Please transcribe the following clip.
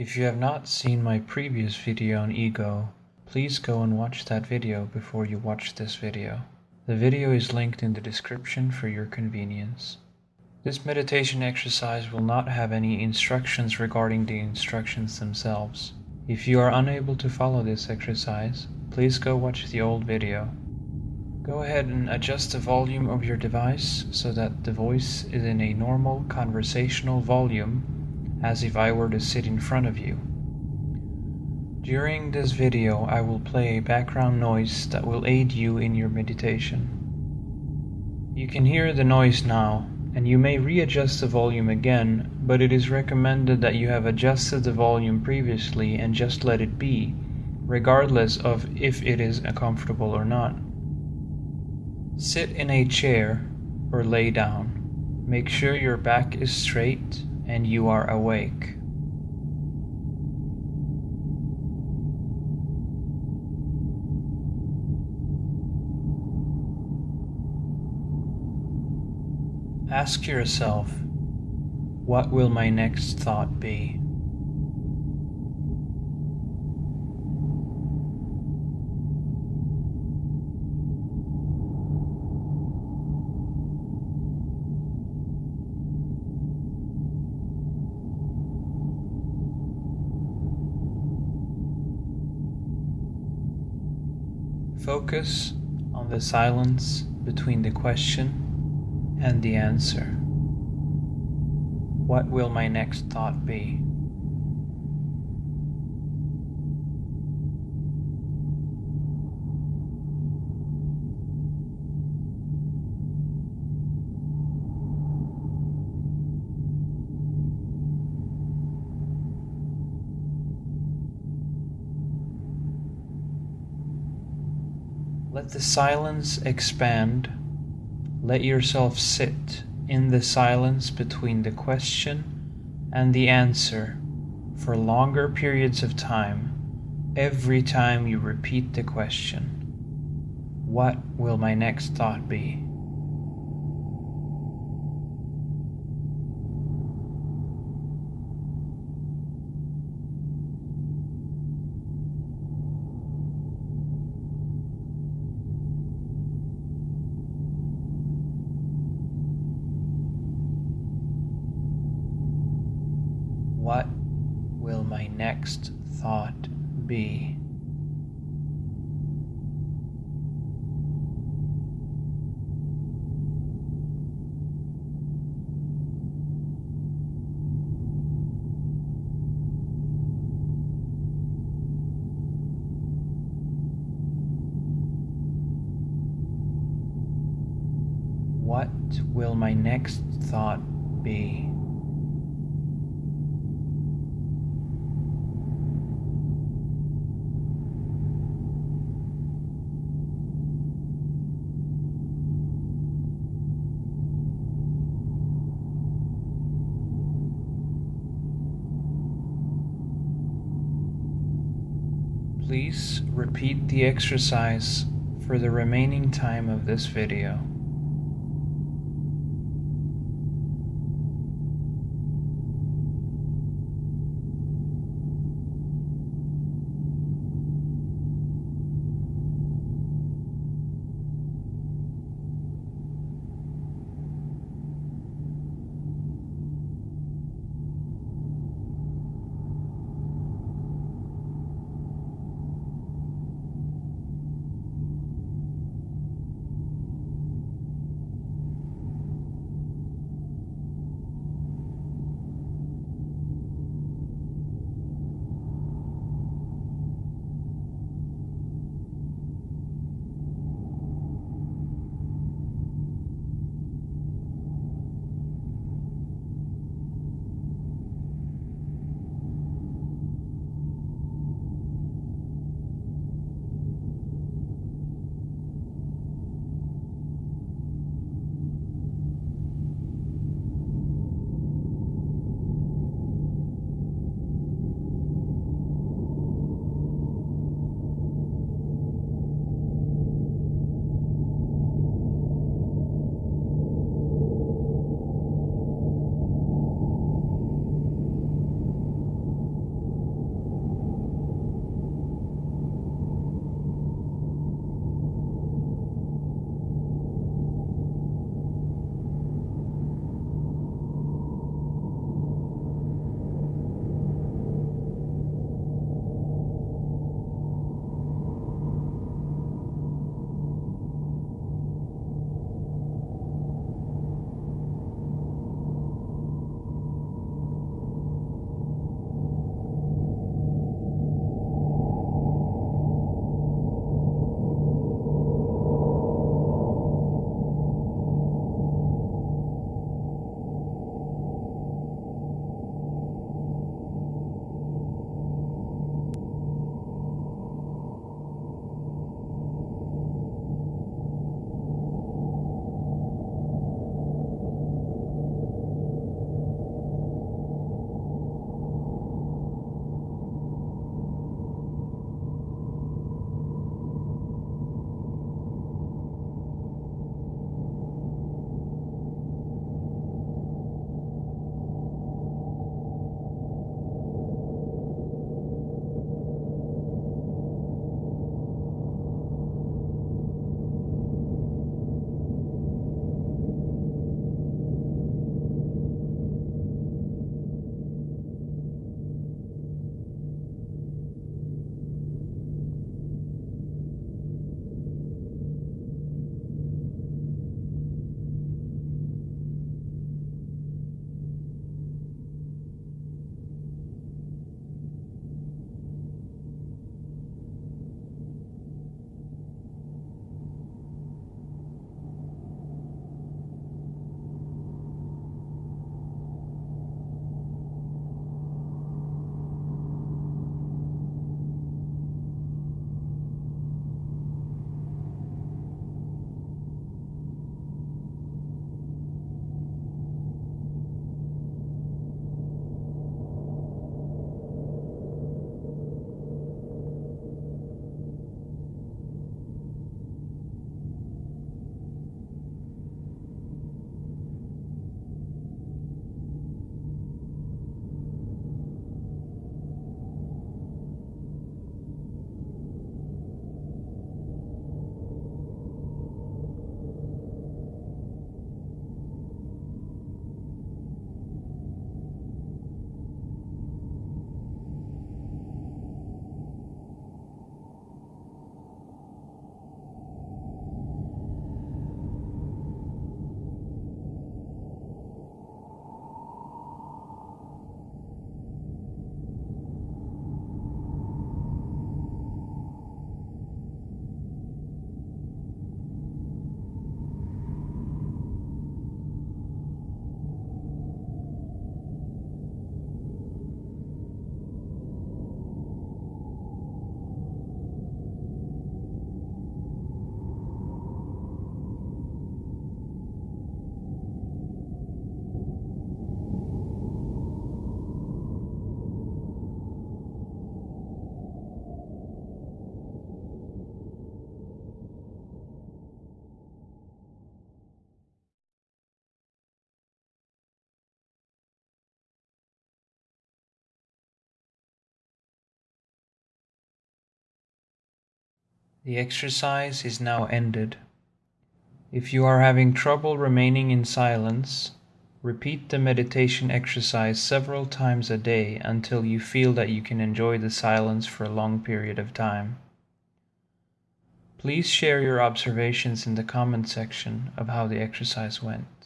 If you have not seen my previous video on ego, please go and watch that video before you watch this video. The video is linked in the description for your convenience. This meditation exercise will not have any instructions regarding the instructions themselves. If you are unable to follow this exercise, please go watch the old video. Go ahead and adjust the volume of your device so that the voice is in a normal conversational volume as if I were to sit in front of you. During this video I will play a background noise that will aid you in your meditation. You can hear the noise now and you may readjust the volume again, but it is recommended that you have adjusted the volume previously and just let it be, regardless of if it is comfortable or not. Sit in a chair or lay down. Make sure your back is straight and you are awake. Ask yourself, what will my next thought be? Focus on the silence between the question and the answer. What will my next thought be? Let the silence expand let yourself sit in the silence between the question and the answer for longer periods of time every time you repeat the question What will my next thought be? What will my next thought be? What will my next thought be? Please repeat the exercise for the remaining time of this video. The exercise is now ended. If you are having trouble remaining in silence, repeat the meditation exercise several times a day until you feel that you can enjoy the silence for a long period of time. Please share your observations in the comment section of how the exercise went.